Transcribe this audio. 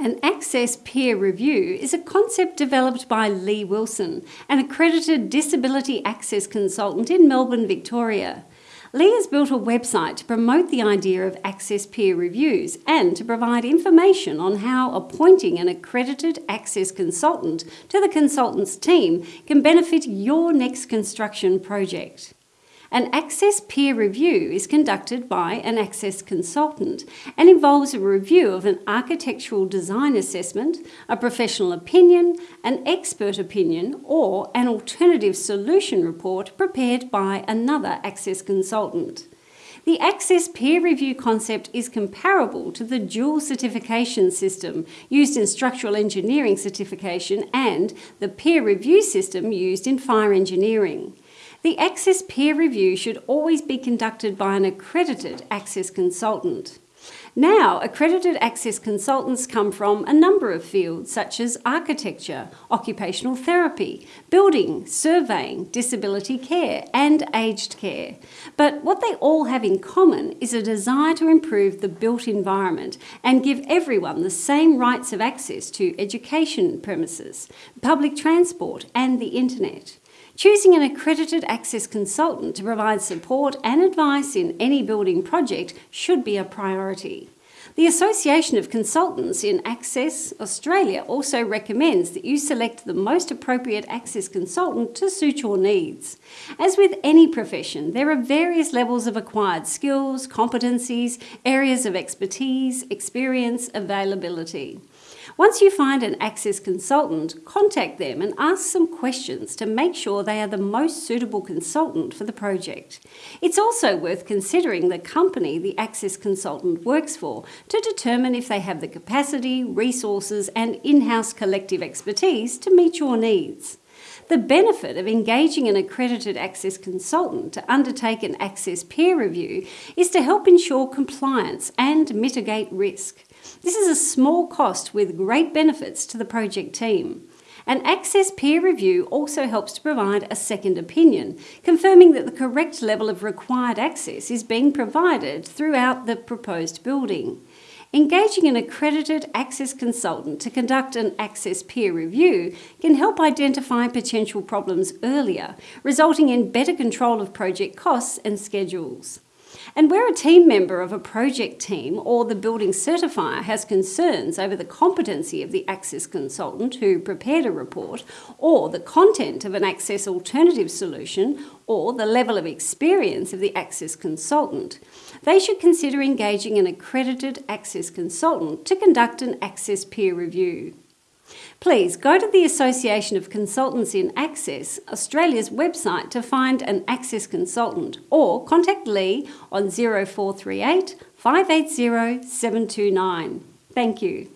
An Access peer review is a concept developed by Lee Wilson, an accredited disability access consultant in Melbourne, Victoria. Lee has built a website to promote the idea of access peer reviews and to provide information on how appointing an accredited access consultant to the consultant's team can benefit your next construction project. An Access peer review is conducted by an Access consultant and involves a review of an architectural design assessment, a professional opinion, an expert opinion or an alternative solution report prepared by another Access consultant. The Access peer review concept is comparable to the dual certification system used in structural engineering certification and the peer review system used in fire engineering. The Access peer review should always be conducted by an accredited Access consultant. Now, accredited access consultants come from a number of fields such as architecture, occupational therapy, building, surveying, disability care and aged care. But what they all have in common is a desire to improve the built environment and give everyone the same rights of access to education premises, public transport and the internet. Choosing an accredited access consultant to provide support and advice in any building project should be a priority. The Association of Consultants in Access Australia also recommends that you select the most appropriate access consultant to suit your needs. As with any profession, there are various levels of acquired skills, competencies, areas of expertise, experience, availability. Once you find an Access consultant, contact them and ask some questions to make sure they are the most suitable consultant for the project. It's also worth considering the company the Access consultant works for to determine if they have the capacity, resources and in-house collective expertise to meet your needs. The benefit of engaging an accredited access consultant to undertake an access peer review is to help ensure compliance and mitigate risk. This is a small cost with great benefits to the project team. An Access peer review also helps to provide a second opinion, confirming that the correct level of required access is being provided throughout the proposed building. Engaging an accredited access consultant to conduct an access peer review can help identify potential problems earlier, resulting in better control of project costs and schedules. And where a team member of a project team or the building certifier has concerns over the competency of the access consultant who prepared a report or the content of an access alternative solution or the level of experience of the access consultant, they should consider engaging an accredited access consultant to conduct an access peer review. Please go to the Association of Consultants in Access, Australia's website to find an Access consultant or contact Lee on 0438 580 729. Thank you.